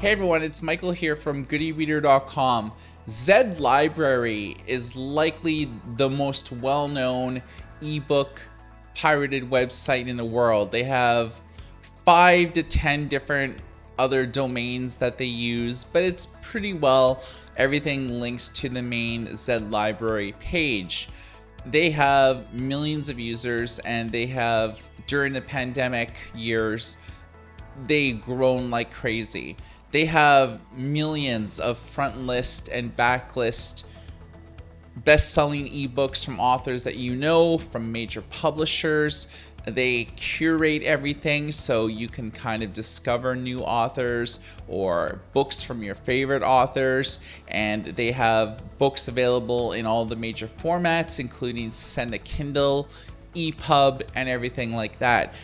Hey everyone, it's Michael here from Goodereader.com. Zed Library is likely the most well-known ebook pirated website in the world. They have five to 10 different other domains that they use, but it's pretty well everything links to the main Zed Library page. They have millions of users and they have, during the pandemic years, they grown like crazy. They have millions of front list and backlist best-selling ebooks from authors that you know from major publishers. They curate everything so you can kind of discover new authors or books from your favorite authors. And they have books available in all the major formats, including Send a Kindle, EPUB, and everything like that.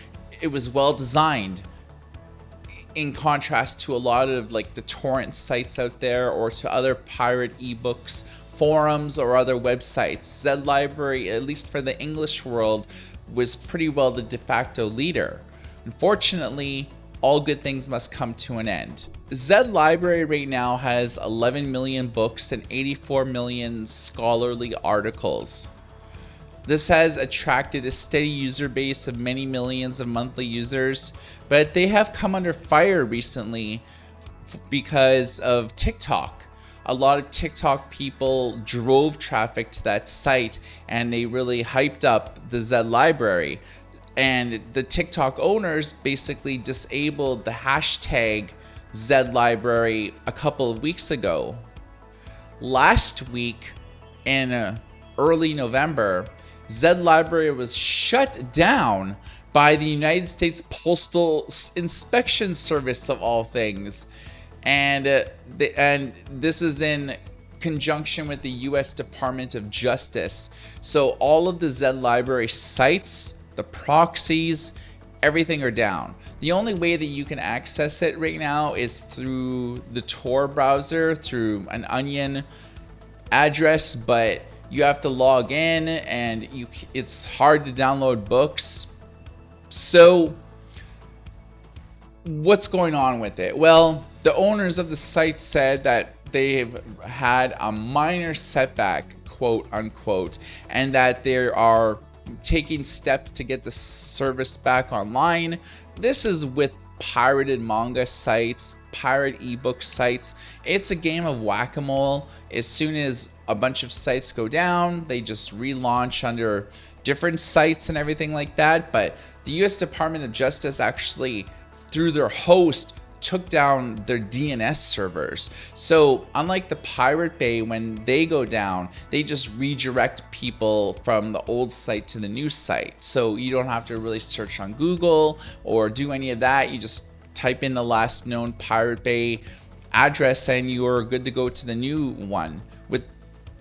It was well designed in contrast to a lot of like the torrent sites out there or to other pirate ebooks forums or other websites zed library at least for the english world was pretty well the de facto leader. Unfortunately all good things must come to an end. Zed library right now has 11 million books and 84 million scholarly articles this has attracted a steady user base of many millions of monthly users, but they have come under fire recently because of TikTok. A lot of TikTok people drove traffic to that site and they really hyped up the Zed library. And the TikTok owners basically disabled the hashtag Zed library a couple of weeks ago. Last week in uh, early November, Zed Library was shut down by the United States Postal Inspection Service of all things. And uh, the, and this is in conjunction with the US Department of Justice. So all of the Zed Library sites, the proxies, everything are down. The only way that you can access it right now is through the Tor browser, through an Onion address, but you have to log in and you it's hard to download books. So what's going on with it? Well, the owners of the site said that they've had a minor setback, quote unquote, and that they are taking steps to get the service back online. This is with pirated manga sites, pirate ebook sites. It's a game of whack-a-mole. As soon as a bunch of sites go down, they just relaunch under different sites and everything like that. But the US Department of Justice actually, through their host, took down their DNS servers. So unlike the Pirate Bay, when they go down, they just redirect people from the old site to the new site. So you don't have to really search on Google or do any of that. You just type in the last known Pirate Bay address and you're good to go to the new one. With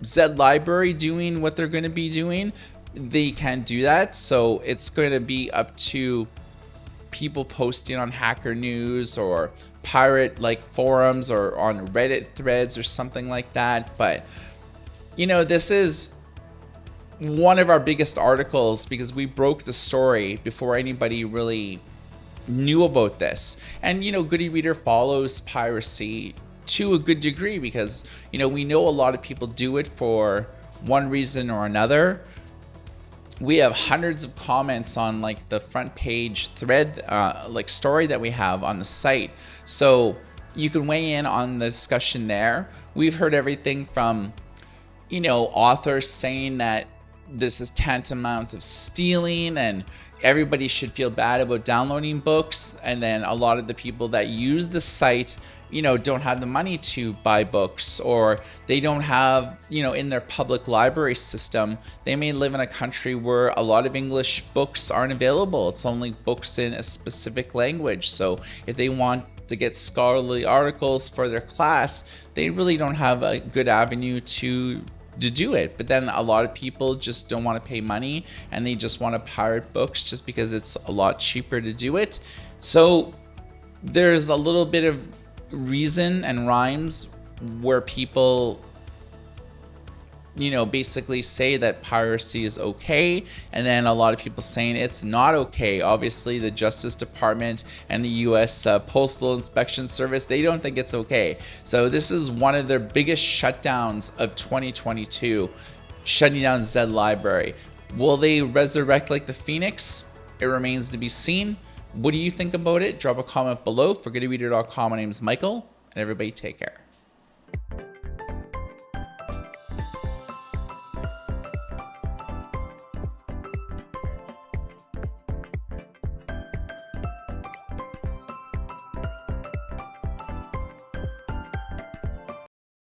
Zed Library doing what they're going to be doing, they can't do that. So it's going to be up to people posting on Hacker News or pirate like forums or on Reddit threads or something like that. But, you know, this is one of our biggest articles because we broke the story before anybody really knew about this. And, you know, Good e-Reader follows piracy to a good degree because, you know, we know a lot of people do it for one reason or another we have hundreds of comments on like the front page thread uh, like story that we have on the site. So you can weigh in on the discussion there. We've heard everything from you know authors saying that this is tantamount of stealing and everybody should feel bad about downloading books. And then a lot of the people that use the site you know don't have the money to buy books or they don't have you know in their public library system they may live in a country where a lot of english books aren't available. It's only books in a specific language. So if they want to get scholarly articles for their class they really don't have a good avenue to to do it. But then a lot of people just don't want to pay money and they just want to pirate books just because it's a lot cheaper to do it. So there's a little bit of reason and rhymes where people you know, basically say that piracy is okay, and then a lot of people saying it's not okay. Obviously, the Justice Department and the U.S. Uh, Postal Inspection Service, they don't think it's okay. So this is one of their biggest shutdowns of 2022, shutting down Zed Library. Will they resurrect like the Phoenix? It remains to be seen. What do you think about it? Drop a comment below. For goodereader.com, my name is Michael, and everybody take care.